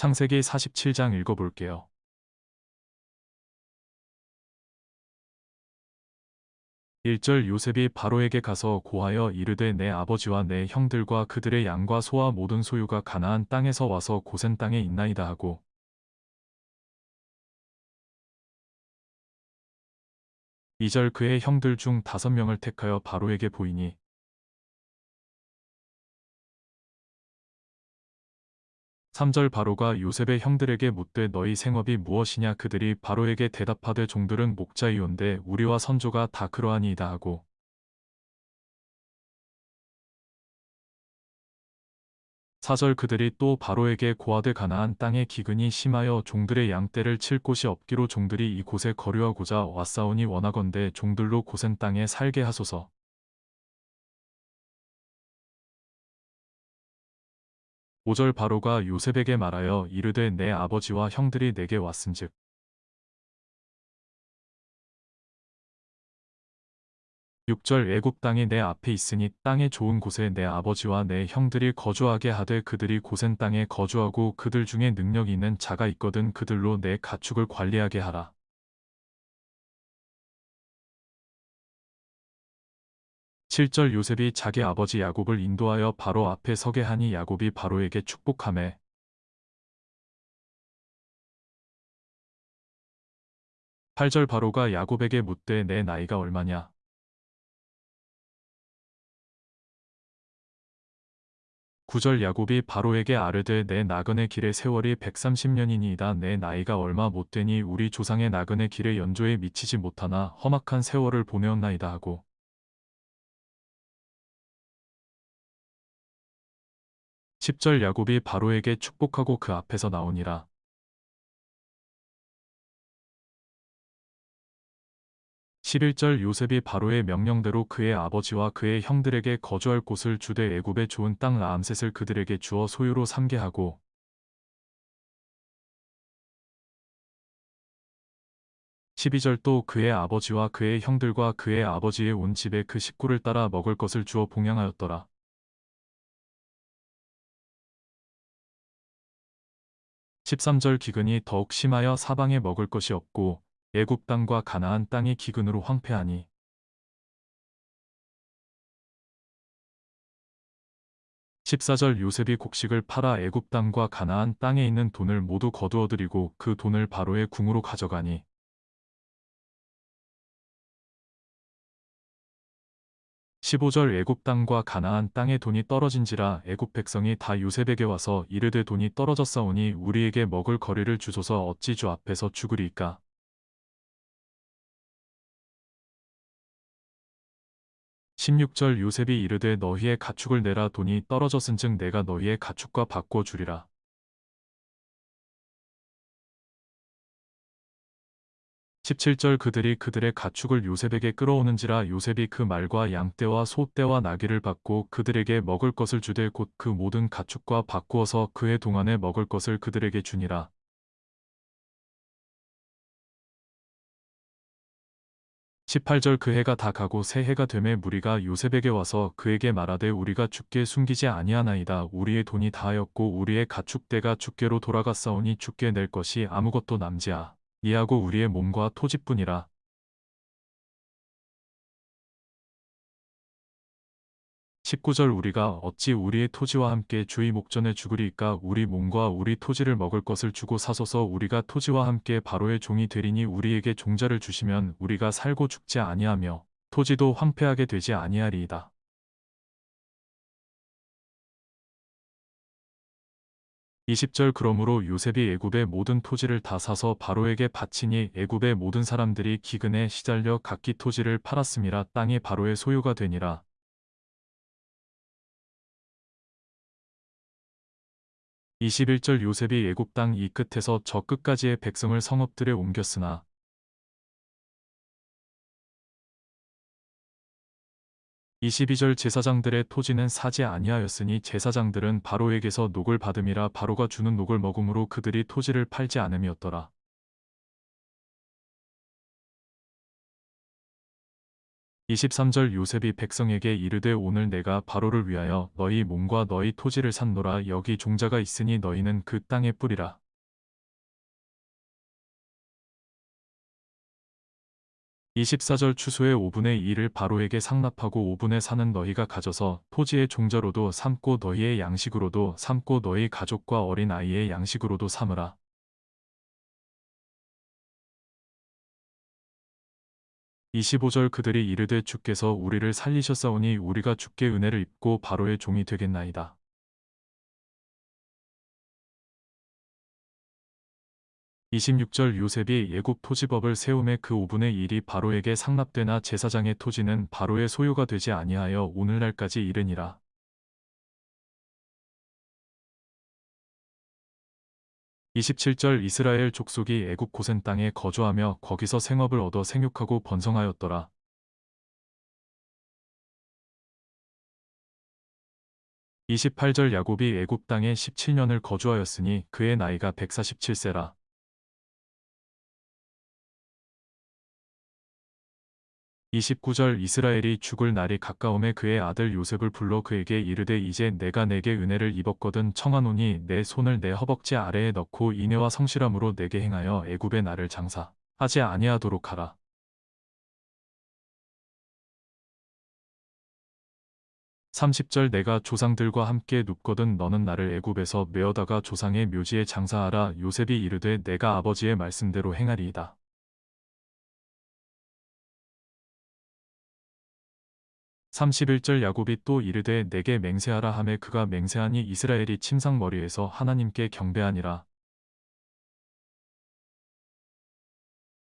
창세기 47장 읽어볼게요. 일절 요셉이 바로에게 가서 고하여 이르되 내 아버지와 내 형들과 그들의 양과 소와 모든 소유가 가나안 땅에서 와서 고센 땅에 있나이다 하고 이절 그의 형들 중 다섯 명을 택하여 바로에게 보이니 삼절 바로가 요셉의 형들에게 묻되 너희 생업이 무엇이냐 그들이 바로에게 대답하되 종들은 목자이온데 우리와 선조가 다 그러하니이다 하고 사절 그들이 또 바로에게 고하되 가나안 땅에 기근이 심하여 종들의 양떼를 칠 곳이 없기로 종들이 이곳에 거류하고자 왔사오니 원하건대 종들로 고센 땅에 살게 하소서. 오절 바로가 요셉에게 말하여 이르되 내 아버지와 형들이 내게 왔은즉 육절 애굽 땅이 내 앞에 있으니 땅의 좋은 곳에 내 아버지와 내 형들이 거주하게 하되 그들이 고센 땅에 거주하고 그들 중에 능력 있는 자가 있거든 그들로 내 가축을 관리하게 하라. 칠절 요셉이 자기 아버지 야곱을 인도하여 바로 앞에 서게 하니 야곱이 바로에게 축복하매 팔절 바로가 야곱에게 묻되 내 나이가 얼마냐? 구절 야곱이 바로에게 아르되 내 나그네 길의 세월이 130년이니이다. 내 나이가 얼마 못 되니 우리 조상의 나그네 길의 연조에 미치지 못하나 험악한 세월을 보내었나이다 하고 십절 야곱이 바로에게 축복하고 그 앞에서 나오니라. 십일 절 요셉이 바로의 명령대로 그의 아버지와 그의 형들에게 거주할 곳을 주되 애굽의 좋은 땅 라암셋을 그들에게 주어 소유로 삼게 하고 십이 절또 그의 아버지와 그의 형들과 그의 아버지의 온 집에 그 식구를 따라 먹을 것을 주어 봉양하였더라. 십삼 절 기근이 더욱 심하여 사방에 먹을 것이 없고 애굽 땅과 가나안 땅이 기근으로 황폐하니 십사 절 요셉이 곡식을 팔아 애굽 땅과 가나안 땅에 있는 돈을 모두 거두어들이고 그 돈을 바로의 궁으로 가져가니 십오 절 애굽 땅과 가나안 땅의 돈이 떨어진지라 애굽 백성이 다 요셉에게 와서 이르되 돈이 떨어졌사오니 우리에게 먹을 거리를 주소서 어찌 주 앞에서 죽으리이까? 십육 절 요셉이 이르되 너희의 가축을 내라 돈이 떨어졌은즉 내가 너희의 가축과 바꾸어 주리라 십칠 절 그들이 그들의 가축을 요셉에게 끌어오는지라 요셉이 그 말과 양떼와 소떼와 나귀를 받고 그들에게 먹을 것을 주되 곧 그 모든 가축과 바꾸어서 그해 동안에 먹을 것을 그들에게 주니라. 십팔 절그 해가 다 가고 새 해가 되매 무리가 요셉에게 와서 그에게 말하되 우리가 주께 숨기지 아니하나이다. 우리의 돈이 다하였고 우리의 가축대가 주께로 돌아갔사오니 주께 낼 것이 아무것도 남지아. 이하고 우리의 몸과 토지뿐이라. 십구 절 우리가 어찌 우리의 토지와 함께 주의 목전에 죽으리이까 우리 몸과 우리 토지를 먹을 것을 주고 사소서 우리가 토지와 함께 바로의 종이 되리니 우리에게 종자를 주시면 우리가 살고 죽지 아니하며 토지도 황폐하게 되지 아니하리이다. 이십 절 그러므로 요셉이 애굽의 모든 토지를 다 사서 바로에게 바치니 애굽의 모든 사람들이 기근에 시달려 각기 토지를 팔았음이라 땅이 바로의 소유가 되니라. 이십일 절 요셉이 애굽 땅 이 끝에서 저 끝까지의 백성을 성읍들에 옮겼으나 이십이 절 제사장들의 토지는 사지 아니하였으니 제사장들은 바로에게서 녹을 받음이라 바로가 주는 녹을 먹음으로 그들이 토지를 팔지 않음이었더라. 23절 요셉이 백성에게 이르되 오늘 내가 바로를 위하여 너희 몸과 너희 토지를 샀노라 여기 종자가 있으니 너희는 그 땅에 뿌리라. 24절 추수의 5분의 1을 바로에게 상납하고 5분의 4는 너희가 가져서 토지의 종자로도 삼고 너희의 양식으로도 삼고 너희 가족과 어린 아이의 양식으로도 삼으라. 25절 그들이 이르되 주께서 우리를 살리셨사오니 우리가 주께 은혜를 입고 바로의 종이 되겠나이다. 26절 요셉이 예굽 토지법을 세움에 그 5분의 1이 바로에게 상납되나 제사장의 토지는 바로의 소유가 되지 아니하여 오늘날까지 이르니라. 27절 이스라엘 족속이 애굽 고센 땅에 거주하며 거기서 생업을 얻어 생육하고 번성하였더라. 28절 야곱이 애굽 땅에 17년을 거주하였으니 그의 나이가 147세라. 29절 이스라엘이 죽을 날이 가까움에 그의 아들 요셉을 불러 그에게 이르되 이제 내가 내게 은혜를 입었거든 청하노니 내 손을 내 허벅지 아래에 넣고 인애와 성실함으로 내게 행하여 애굽의 나를 장사하지 아니하도록 하라. 30절 내가 조상들과 함께 눕거든 너는 나를 애굽에서 메어다가 조상의 묘지에 장사하라 요셉이 이르되 내가 아버지의 말씀대로 행하리이다. 31절 야곱이 또 이르되 내게 맹세하라 하매 그가 맹세하니 이스라엘이 침상머리에서 하나님께 경배하니라.